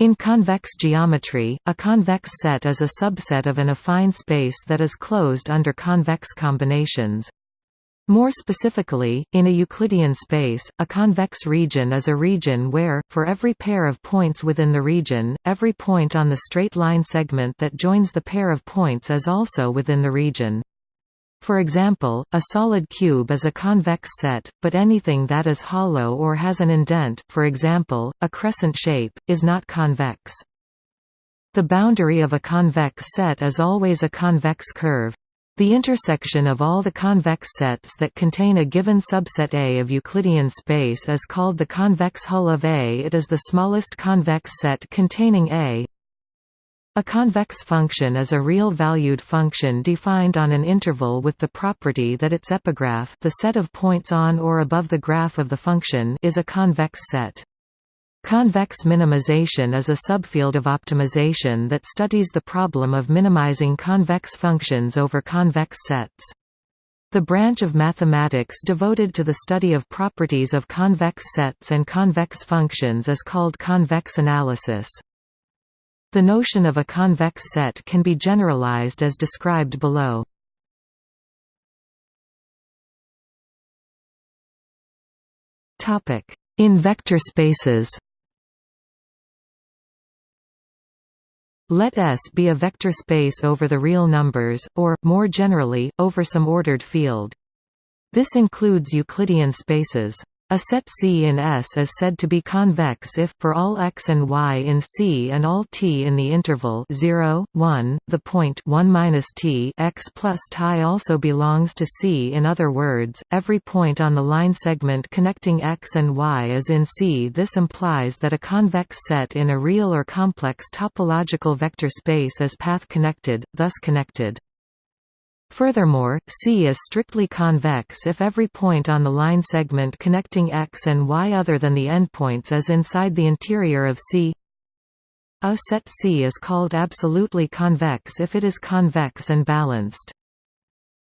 In convex geometry, a convex set is a subset of an affine space that is closed under convex combinations. More specifically, in a Euclidean space, a convex region is a region where, for every pair of points within the region, every point on the straight line segment that joins the pair of points is also within the region. For example, a solid cube is a convex set, but anything that is hollow or has an indent for example, a crescent shape, is not convex. The boundary of a convex set is always a convex curve. The intersection of all the convex sets that contain a given subset A of Euclidean space is called the convex hull of A. It is the smallest convex set containing A, a convex function is a real-valued function defined on an interval with the property that its epigraph the set of points on or above the graph of the function is a convex set. Convex minimization is a subfield of optimization that studies the problem of minimizing convex functions over convex sets. The branch of mathematics devoted to the study of properties of convex sets and convex functions is called convex analysis. The notion of a convex set can be generalized as described below. In vector spaces Let S be a vector space over the real numbers, or, more generally, over some ordered field. This includes Euclidean spaces. A set C in S is said to be convex if, for all x and y in C and all t in the interval 0, 1, the point 1 t x plus t also belongs to C. In other words, every point on the line segment connecting x and y is in C. This implies that a convex set in a real or complex topological vector space is path-connected, thus connected. Furthermore, C is strictly convex if every point on the line segment connecting x and y other than the endpoints is inside the interior of C. A set C is called absolutely convex if it is convex and balanced.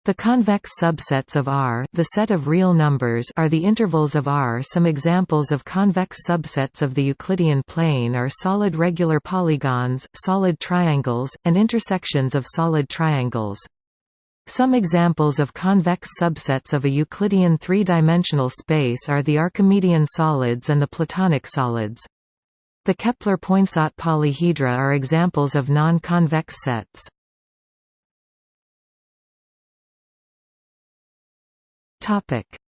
The convex subsets of R the set of real numbers are the intervals of R. Some examples of convex subsets of the Euclidean plane are solid regular polygons, solid triangles, and intersections of solid triangles. Some examples of convex subsets of a Euclidean three-dimensional space are the Archimedean solids and the Platonic solids. The Kepler-Poinsot polyhedra are examples of non-convex sets.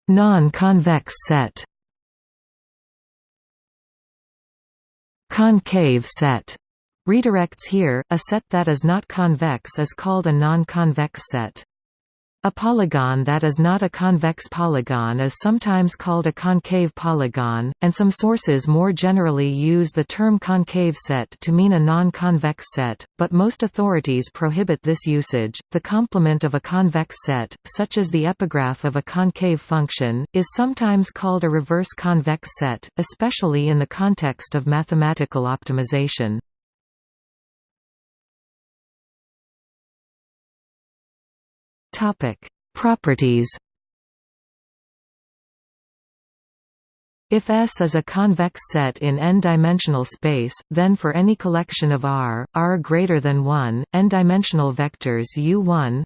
Non-convex set Concave set Redirects here, a set that is not convex is called a non-convex set. A polygon that is not a convex polygon is sometimes called a concave polygon, and some sources more generally use the term concave set to mean a non-convex set, but most authorities prohibit this usage. The complement of a convex set, such as the epigraph of a concave function, is sometimes called a reverse convex set, especially in the context of mathematical optimization. Topic: Properties. If S is a convex set in n-dimensional space, then for any collection of R, R greater than 1, n-dimensional vectors U1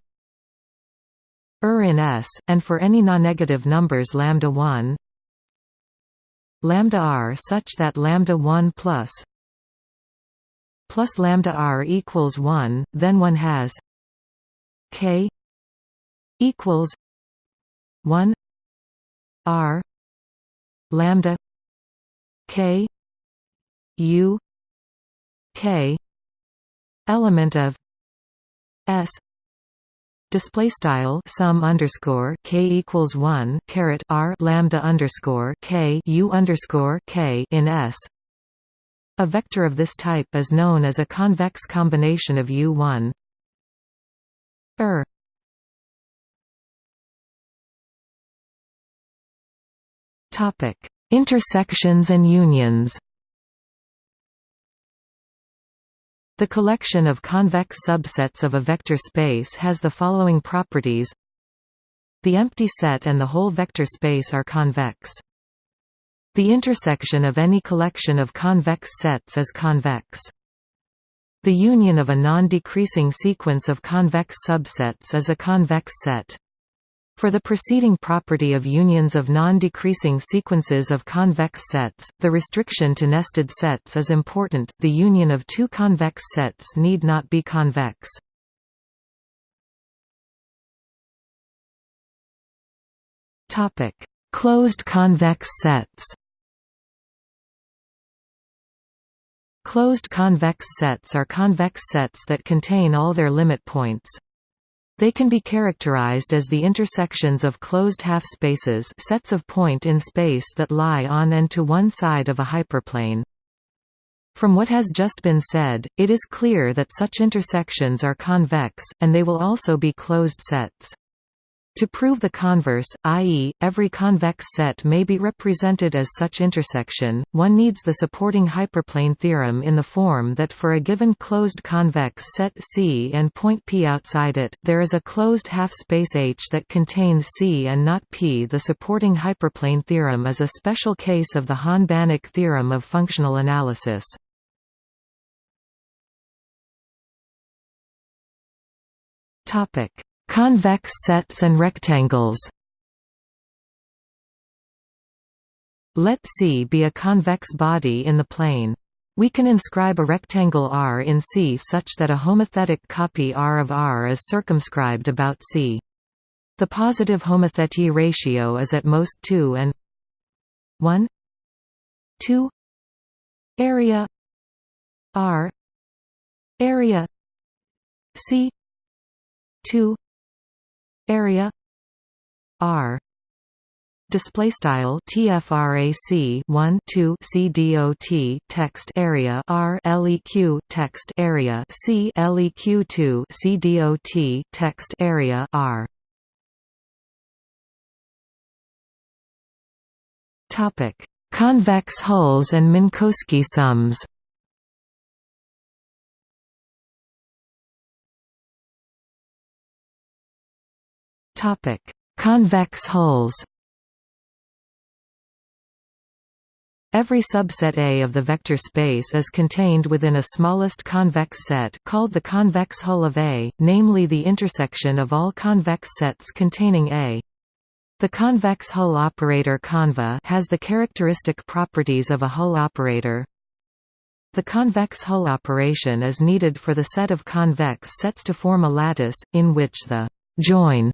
er in S, and for any non-negative numbers lambda 1 lambda r such that lambda 1 plus plus lambda r equals 1, then one has k equals one R lambda K U K element of S display style sum underscore k equals one caret r lambda underscore k u underscore k in S. A vector of this type is known as a convex combination of U1 er Intersections and unions. The collection of convex subsets of a vector space has the following properties. The empty set and the whole vector space are convex. The intersection of any collection of convex sets is convex. The union of a non-decreasing sequence of convex subsets is a convex set. For the preceding property of unions of non-decreasing sequences of convex sets, the restriction to nested sets is important, the union of two convex sets need not be convex. Closed convex sets Closed convex sets are convex sets that contain all their limit points. They can be characterized as the intersections of closed half-spaces sets of point in space that lie on and to one side of a hyperplane. From what has just been said, it is clear that such intersections are convex, and they will also be closed sets. To prove the converse, i.e., every convex set may be represented as such intersection, one needs the supporting hyperplane theorem in the form that for a given closed convex set C and point P outside it, there is a closed half-space H that contains C and not P. The supporting hyperplane theorem is a special case of the Hahn-Banach theorem of functional analysis. Topic Convex sets and rectangles Let C be a convex body in the plane. We can inscribe a rectangle R in C such that a homothetic copy R of R is circumscribed about C. The positive homothety ratio is at most 2 and 1 2 area R area C 2 area r display style tfrac 1 2 cdot text area r leq text area c leq 2 cdot text area r. Topic convex hulls and minkowski sums Topic: Convex hulls. Every subset A of the vector space is contained within a smallest convex set called the convex hull of A, namely the intersection of all convex sets containing A. The convex hull operator conva has the characteristic properties of a hull operator. The convex hull operation is needed for the set of convex sets to form a lattice, in which the join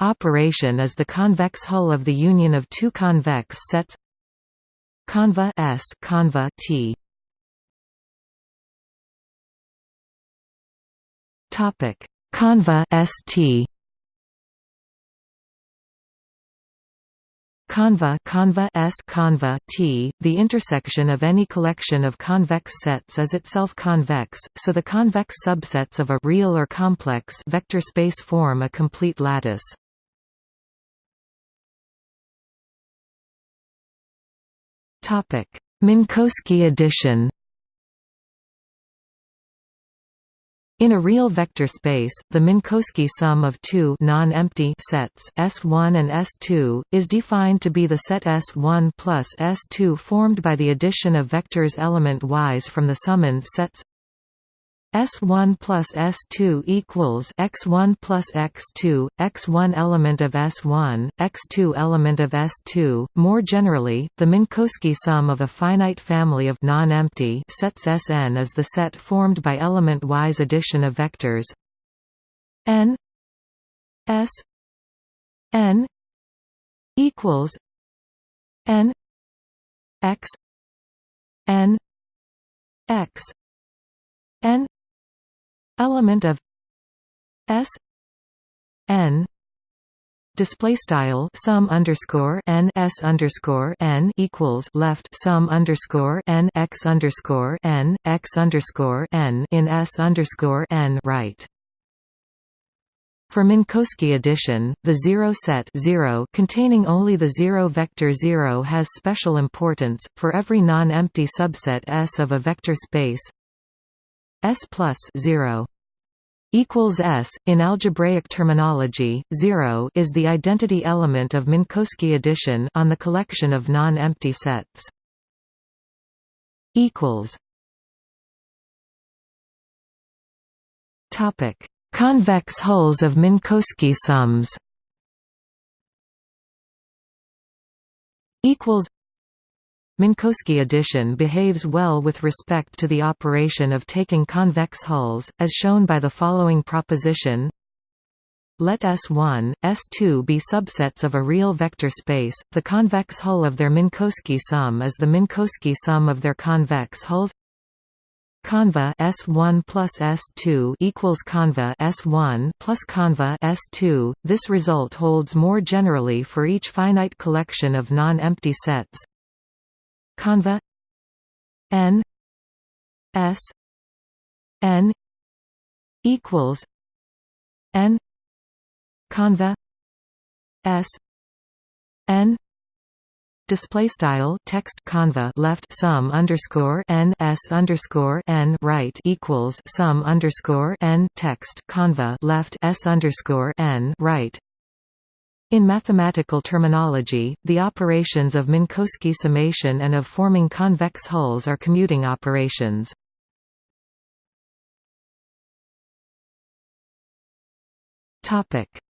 operation is the convex hull of the union of two convex sets. Conva S conva T. Topic. Conva ST Conva conva S conva T, the intersection of any collection of convex sets is itself convex, so the convex subsets of a real or complex vector space form a complete lattice. Minkowski addition. In a real vector space, the Minkowski sum of two non-empty sets S1 and S2 is defined to be the set S1 plus S2 formed by the addition of vectors element-wise from the summand sets S1 plus S2 equals x1 plus x2, x1 element of S1, x2 element of S2. More generally, the Minkowski sum of a finite family of non-empty sets Sn is the set formed by element-wise addition of vectors n s n equals n x n x n element of S n display style sum underscore n s underscore n equals left sum underscore n x underscore n x underscore n in s underscore n right. For Minkowski addition, the zero set 0 containing only the zero vector 0 has special importance for every non-empty subset S of a vector space. S plus 0 equals S. In algebraic terminology, 0 is the identity element of Minkowski addition on the collection of non-empty sets. equals Topic: Convex hulls of Minkowski sums. Equals. Minkowski addition behaves well with respect to the operation of taking convex hulls, as shown by the following proposition. Let S1, S2 be subsets of a real vector space. The convex hull of their Minkowski sum is the Minkowski sum of their convex hulls. Conva S1 plus S2 equals conva S1 plus conva S2. This result holds more generally for each finite collection of non-empty sets. Conva N S N equals N conva S N Display style text conva left sum underscore n s underscore n right equals sum underscore n text conva left s underscore n right. In mathematical terminology, the operations of Minkowski summation and of forming convex hulls are commuting operations.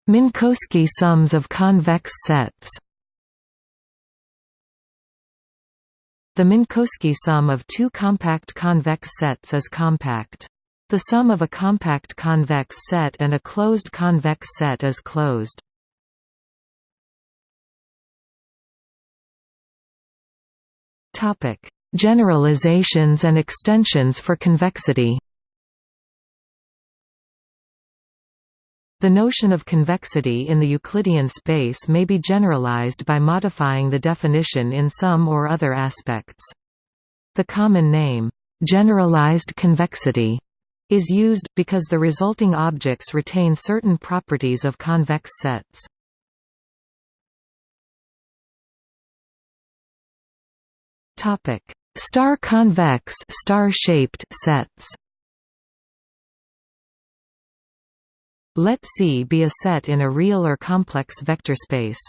Minkowski sums of convex sets. The Minkowski sum of two compact convex sets is compact. The sum of a compact convex set and a closed convex set is closed. Topic: Generalizations and extensions for convexity. The notion of convexity in the Euclidean space may be generalized by modifying the definition in some or other aspects. The common name, generalized convexity, is used, because the resulting objects retain certain properties of convex sets. Star-convex star-shaped sets Let C be a set in a real or complex vector space.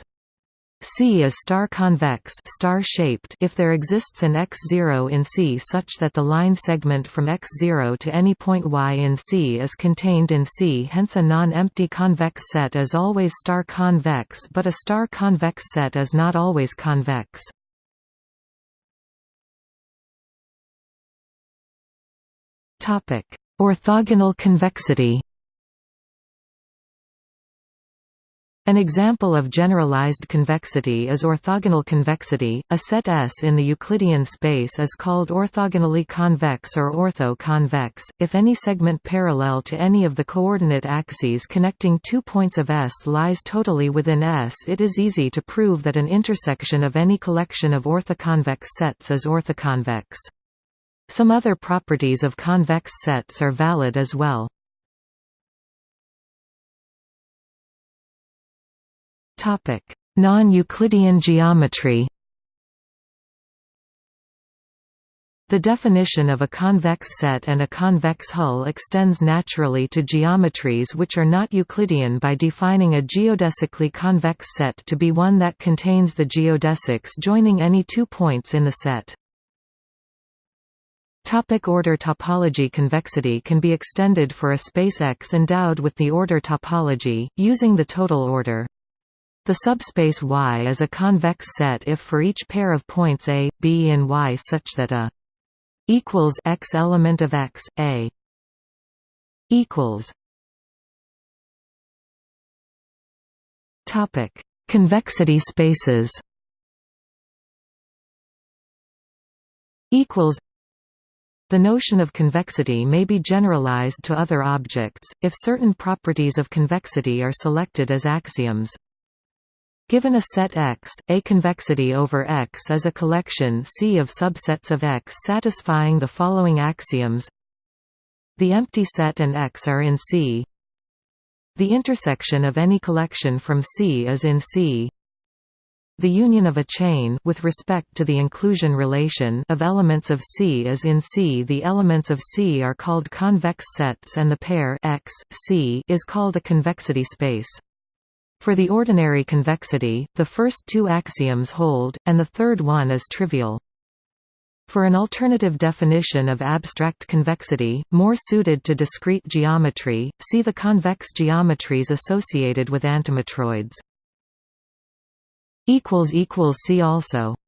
C is star-convex star-shaped if there exists an x0 in C such that the line segment from x0 to any point y in C is contained in C hence a non-empty convex set is always star-convex but a star-convex set is not always convex. Orthogonal convexity An example of generalized convexity is orthogonal convexity. A set S in the Euclidean space is called orthogonally convex or ortho-convex, if any segment parallel to any of the coordinate axes connecting two points of S lies totally within S. It is easy to prove that an intersection of any collection of orthoconvex sets is orthoconvex. Some other properties of convex sets are valid as well. Non-Euclidean geometry The definition of a convex set and a convex hull extends naturally to geometries which are not Euclidean by defining a geodesically convex set to be one that contains the geodesics joining any two points in the set. Topic order topology Convexity can be extended for a space X endowed with the order topology, using the total order. The subspace Y is a convex set if for each pair of points A, B and Y such that A equals X element of X, A equals Topic: Convexity spaces. Equals. The notion of convexity may be generalized to other objects, if certain properties of convexity are selected as axioms. Given a set X, a convexity over X is a collection C of subsets of X satisfying the following axioms. The empty set and X are in C. The intersection of any collection from C is in C the union of a chain with respect to the inclusion relation of elements of C is in C. The elements of C are called convex sets and the pair X, C is called a convexity space. For the ordinary convexity, the first two axioms hold, and the third one is trivial. For an alternative definition of abstract convexity, more suited to discrete geometry, see the convex geometries associated with antimatroids. See also